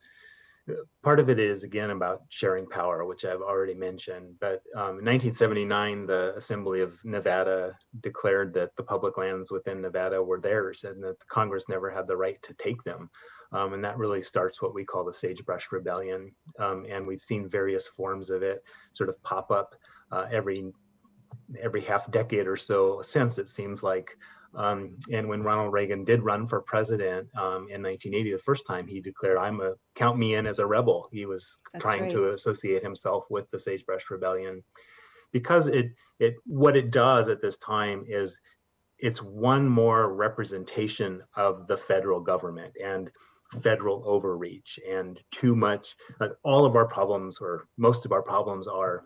part of it is again about sharing power, which I've already mentioned. But um, in 1979, the Assembly of Nevada declared that the public lands within Nevada were theirs and that the Congress never had the right to take them. Um, and that really starts what we call the Sagebrush Rebellion. Um, and we've seen various forms of it sort of pop up uh, every every half decade or so since it seems like um, and when Ronald Reagan did run for president um, in 1980, the first time he declared, "I'm a count me in as a rebel." He was That's trying right. to associate himself with the Sagebrush Rebellion, because it it what it does at this time is it's one more representation of the federal government and federal overreach and too much. Like all of our problems, or most of our problems, are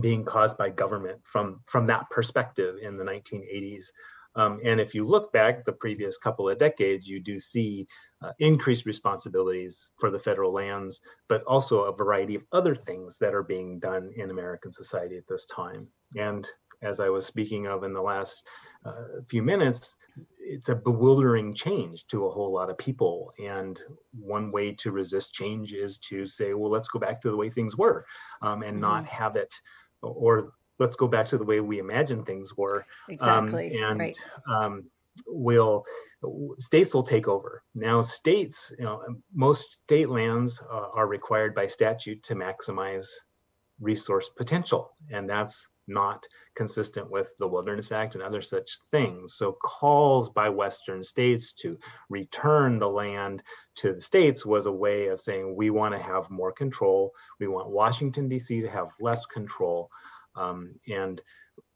being caused by government from from that perspective in the 1980s um, and if you look back the previous couple of decades, you do see uh, increased responsibilities for the federal lands, but also a variety of other things that are being done in American society at this time. And as I was speaking of in the last uh, few minutes, it's a bewildering change to a whole lot of people. And one way to resist change is to say, well, let's go back to the way things were um, and mm-hmm. not have it or let's go back to the way we imagine things were. Um, exactly. Um, and right. um, will states will take over. Now, states, you know, most state lands uh, are required by statute to maximize resource potential, and that's not consistent with the Wilderness Act and other such things. So calls by Western states to return the land to the states was a way of saying we want to have more control. We want Washington, D.C. to have less control. Um, and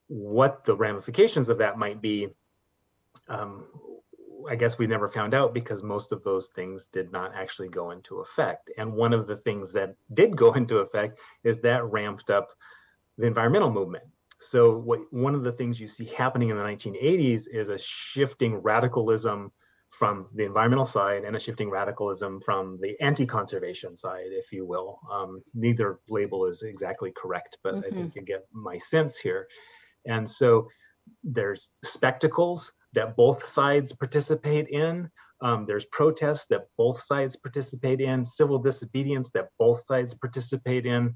what the ramifications of that might be, um, I guess we never found out because most of those things did not actually go into effect. And one of the things that did go (laughs) into effect is that ramped up the environmental movement. So what, one of the things you see happening in the 1980s is a shifting radicalism from the environmental side and a shifting radicalism from the anti-conservation side, if you will. Um, neither label is exactly correct, but mm-hmm. I think you get my sense here. And so there's spectacles that both sides participate in. Um, there's protests that both sides participate in, civil disobedience that both sides participate in.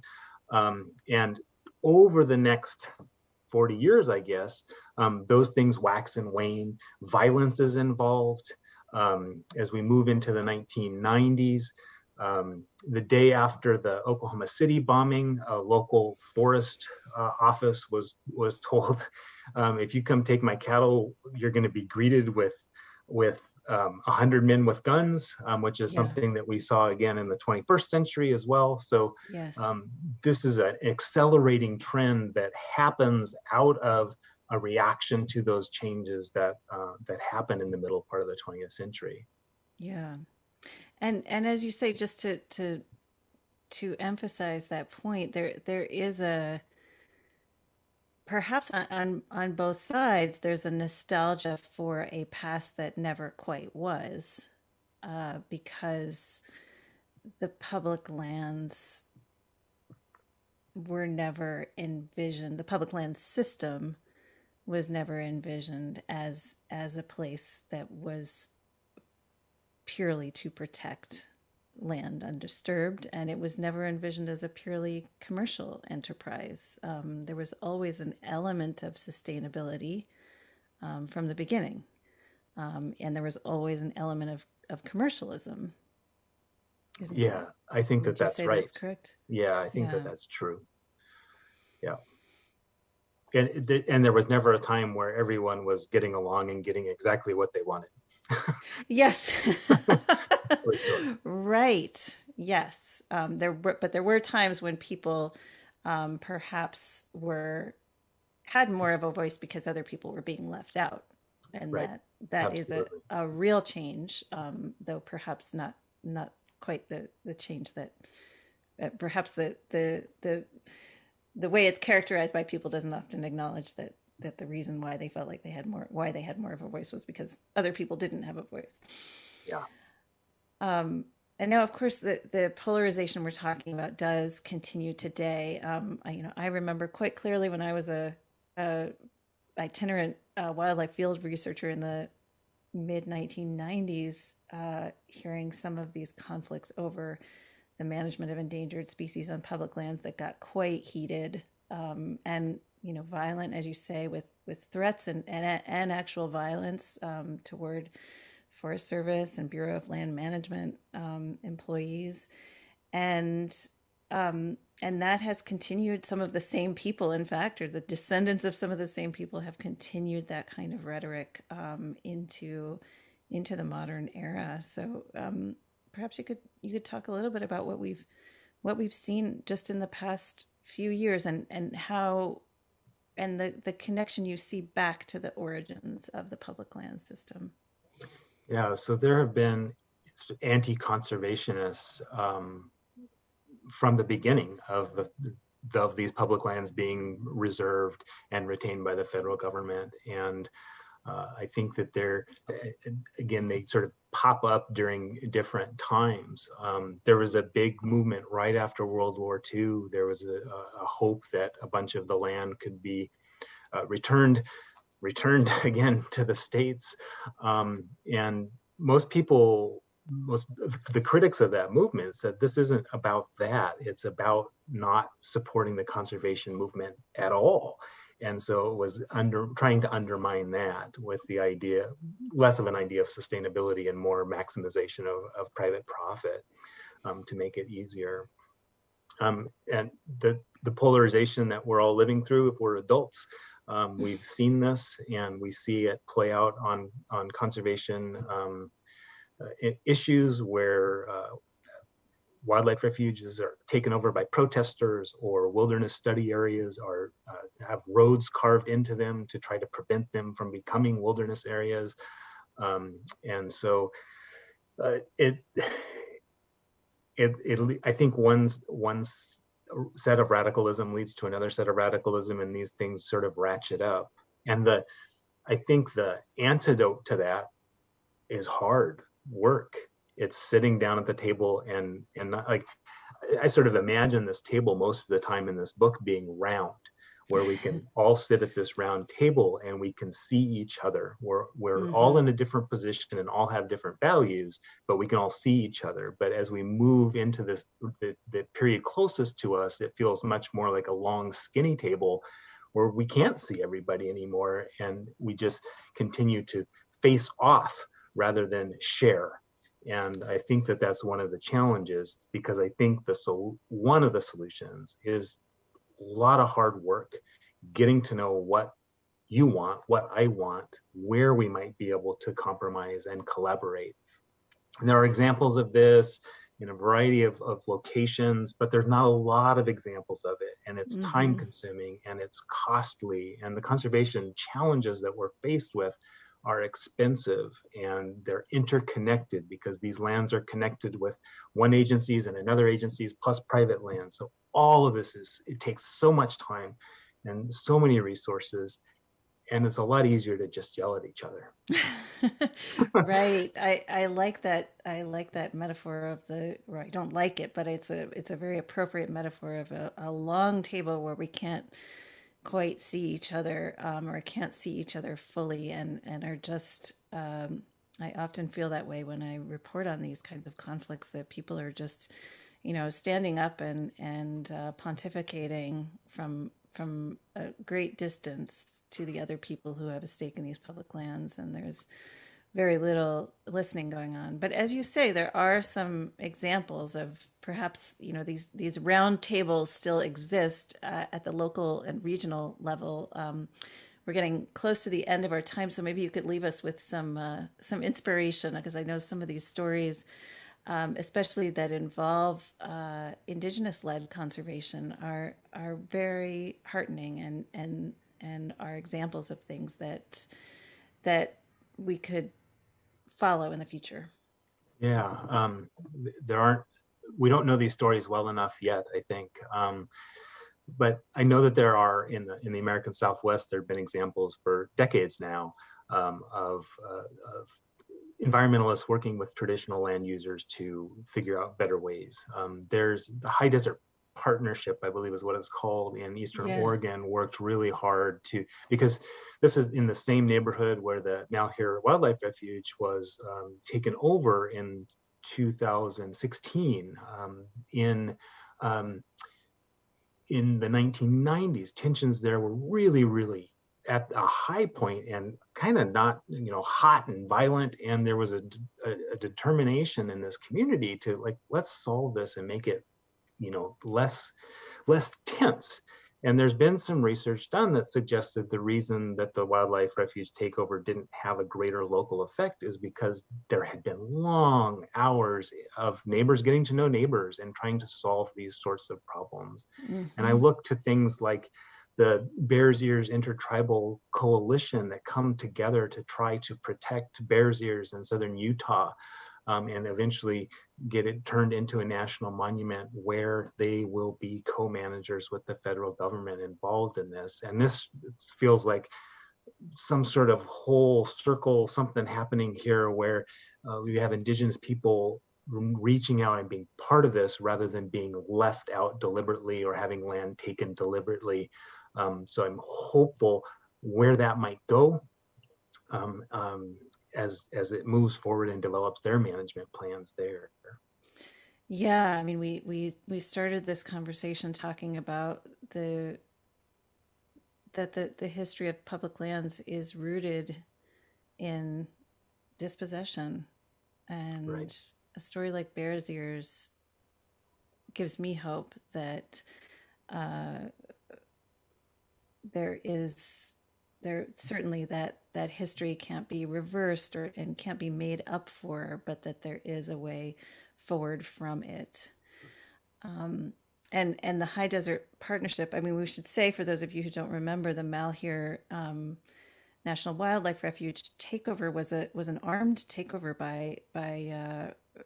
Um, and over the next 40 years, I guess, um, those things wax and wane. Violence is involved. Um, as we move into the 1990s, um, the day after the Oklahoma City bombing, a local forest uh, office was was told, (laughs) um, "If you come take my cattle, you're going to be greeted with with um, 100 men with guns," um, which is yeah. something that we saw again in the 21st century as well. So yes. Um, this is an accelerating trend that happens out of a reaction to those changes that uh, that happened in the middle part of the 20th century. Yeah, and and as you say, just to to to emphasize that point, there there is a perhaps on, on, on both sides there's a nostalgia for a past that never quite was, uh, because the public lands were never envisioned. The public land system was never envisioned as as a place that was purely to protect land undisturbed, and it was never envisioned as a purely commercial enterprise. Um, there was always an element of sustainability um, from the beginning, um, and there was always an element of, of commercialism. Isn't yeah, that, I think that that's right. That's correct. Yeah, I think yeah. that that's true. Yeah and and there was never a time where everyone was getting along and getting exactly what they wanted. yes. (laughs) sure. Right. Yes. Um, there were, but there were times when people um, perhaps were had more of a voice because other people were being left out, and right. that that Absolutely. is a, a real change, um, though perhaps not not quite the the change that uh, perhaps the the the the way it's characterized by people doesn't often acknowledge that that the reason why they felt like they had more why they had more of a voice was because other people didn't have a voice. Yeah. Um, and now, of course, the the polarization we're talking about does continue today. Um, I, you know, I remember quite clearly when I was a, a itinerant uh, wildlife field researcher in the mid 1990s, uh, hearing some of these conflicts over the management of endangered species on public lands that got quite heated um, and you know violent, as you say, with with threats and and, and actual violence um, toward Forest Service and Bureau of Land Management um, employees, and um, and that has continued. Some of the same people, in fact, or the descendants of some of the same people, have continued that kind of rhetoric um, into into the modern era. So um, perhaps you could you could talk a little bit about what we've what we've seen just in the past few years and and how and the the connection you see back to the origins of the public land system. Yeah, so there have been anti-conservationists um, from the beginning of the of these public lands being reserved and retained by the federal government. And uh, I think that they're, again, they sort of pop up during different times. Um, there was a big movement right after World War II. There was a, a hope that a bunch of the land could be uh, returned, returned (laughs) again to the states. Um, and most people most the critics of that movement said this isn't about that it's about not supporting the conservation movement at all and so it was under trying to undermine that with the idea less of an idea of sustainability and more maximization of, of private profit um, to make it easier. Um, and the the polarization that we're all living through if we're adults um, we've seen this and we see it play out on on conservation um, issues where uh, wildlife refuges are taken over by protesters or wilderness study areas are uh, have roads carved into them to try to prevent them from becoming wilderness areas um, and so uh, it it it i think one one set of radicalism leads to another set of radicalism and these things sort of ratchet up and the i think the antidote to that is hard work. It's sitting down at the table and and not, like I sort of imagine this table most of the time in this book being round, where we can (laughs) all sit at this round table and we can see each other. We're we're mm-hmm. all in a different position and all have different values, but we can all see each other. But as we move into this the, the period closest to us, it feels much more like a long skinny table where we can't see everybody anymore and we just continue to face off rather than share. And I think that that's one of the challenges because I think the so one of the solutions is a lot of hard work, getting to know what you want, what I want, where we might be able to compromise and collaborate. And there are examples of this in a variety of, of locations, but there's not a lot of examples of it. And it's mm-hmm. time consuming and it's costly. And the conservation challenges that we're faced with are expensive and they're interconnected because these lands are connected with one agencies and another agencies plus private land. So all of this is, it takes so much time and so many resources and it's a lot easier to just yell at each other. (laughs) right. I, I like that. I like that metaphor of the, or I don't like it, but it's a, it's a very appropriate metaphor of a, a long table where we can't quite see each other um, or can't see each other fully and, and are just um, i often feel that way when i report on these kinds of conflicts that people are just you know standing up and and uh, pontificating from from a great distance to the other people who have a stake in these public lands. And there's very little listening going on. But as you say, there are some examples of perhaps you know these these round tables still exist uh, at the local and regional level. Um, we're getting close to the end of our time, so maybe you could leave us with some uh, some inspiration because I know some of these stories, um, especially that involve uh, indigenous-led conservation, are are very heartening and and and are examples of things that that we could follow in the future? Yeah, um, there aren't. We don't know these stories well enough yet. I think, um, but I know that there are in the in the American Southwest. There have been examples for decades now um, of, uh, of environmentalists working with traditional land users to figure out better ways. Um, there's the High Desert partnership, I believe is what it's called in Eastern yeah. Oregon, worked really hard to because this is in the same neighborhood where the Malheur Wildlife Refuge was um, taken over in 2016. Um, in um, in the 1990s, tensions there were really, really at a high point and kind of not, you know, hot and violent. And there was a, a, a determination in this community to like, let's solve this and make it, you know, less less tense. And there's been some research done that suggested the reason that the wildlife refuge takeover didn't have a greater local effect is because there had been long hours of neighbors getting to know neighbors and trying to solve these sorts of problems. Mm-hmm. And I look to things like the Bears Ears Intertribal Coalition that come together to try to protect Bears Ears in southern Utah um, and eventually get it turned into a national monument where they will be co-managers with the federal government involved in this. And this feels like some sort of whole circle, something happening here where uh, we have indigenous people reaching out and being part of this rather than being left out deliberately or having land taken deliberately. Um, so I'm hopeful where that might go. Um, um, as as it moves forward and develops their management plans there. Yeah, I mean, we we we started this conversation talking about the that the the history of public lands is rooted in dispossession, and right. a story like Bears Ears gives me hope that uh, there is there certainly that that history can't be reversed or and can't be made up for, but that there is a way forward from it. Um, and and the High Desert Partnership. I mean, we should say for those of you who don't remember, the Malheur um, National Wildlife Refuge takeover was a was an armed takeover by by uh,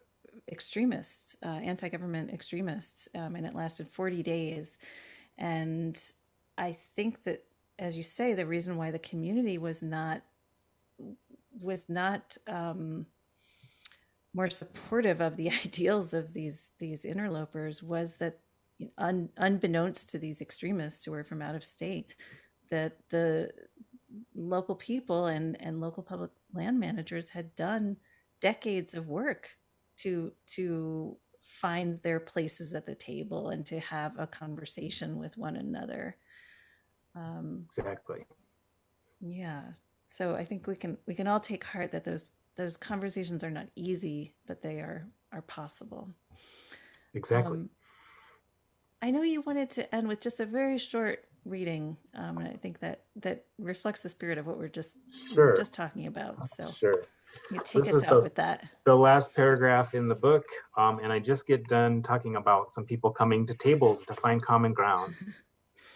extremists, uh, anti-government extremists, um, and it lasted 40 days. And I think that as you say, the reason why the community was not was not um, more supportive of the (laughs) ideals of these these interlopers was that un, unbeknownst to these extremists who were from out of state that the local people and and local public land managers had done decades of work to to find their places at the table and to have a conversation with one another um, exactly. Yeah. So I think we can we can all take heart that those those conversations are not easy, but they are are possible. Exactly. Um, I know you wanted to end with just a very short reading, um, and I think that that reflects the spirit of what we're just sure. we're just talking about. So sure. You take this us out the, with that. The last paragraph in the book, um, and I just get done talking about some people coming to tables to find common ground. (laughs)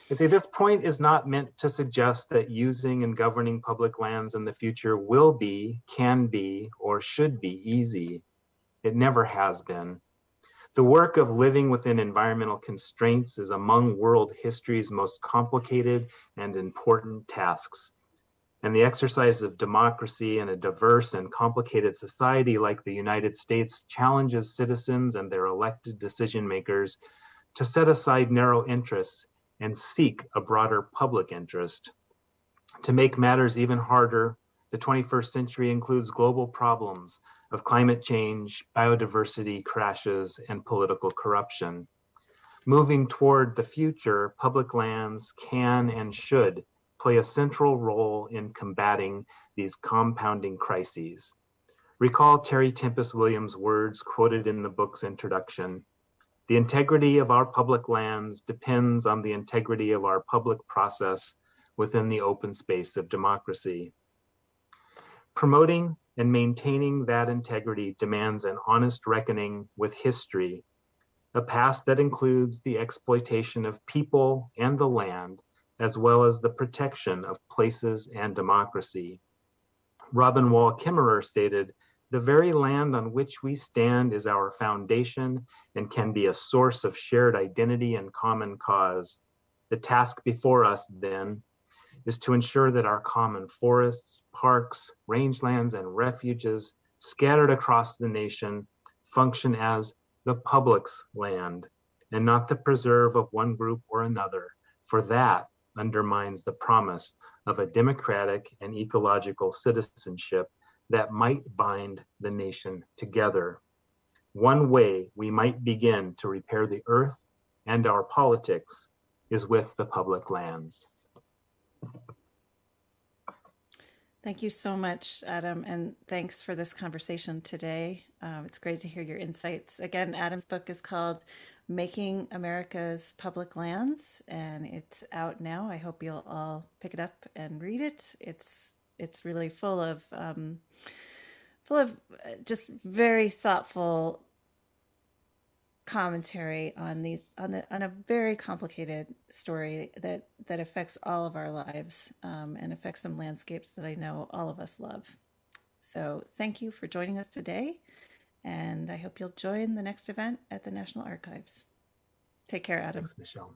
You see, this point is not meant to suggest that using and governing public lands in the future will be, can be, or should be easy. It never has been. The work of living within environmental constraints is among world history's most complicated and important tasks. And the exercise of democracy in a diverse and complicated society like the United States challenges citizens and their elected decision makers to set aside narrow interests and seek a broader public interest. To make matters even harder, the 21st century includes global problems of climate change, biodiversity crashes, and political corruption. Moving toward the future, public lands can and should play a central role in combating these compounding crises. Recall Terry Tempest Williams' words quoted in the book's introduction the integrity of our public lands depends on the integrity of our public process within the open space of democracy. Promoting and maintaining that integrity demands an honest reckoning with history, a past that includes the exploitation of people and the land, as well as the protection of places and democracy. Robin Wall Kimmerer stated, the very land on which we stand is our foundation and can be a source of shared identity and common cause. The task before us, then, is to ensure that our common forests, parks, rangelands, and refuges scattered across the nation function as the public's land and not the preserve of one group or another, for that undermines the promise of a democratic and ecological citizenship that might bind the nation together. one way we might begin to repair the earth and our politics is with the public lands. Thank you so much, Adam, and thanks for this conversation today. Um, it's great to hear your insights. Again, Adam's book is called Making America's Public Lands, and it's out now. I hope you'll all pick it up and read it. It's it's really full of um, full of uh, just very thoughtful commentary on these on the on a very complicated story that that affects all of our lives um, and affects some landscapes that I know all of us love. So thank you for joining us today, and I hope you'll join the next event at the National Archives. Take care, Adam. Thanks, Michelle.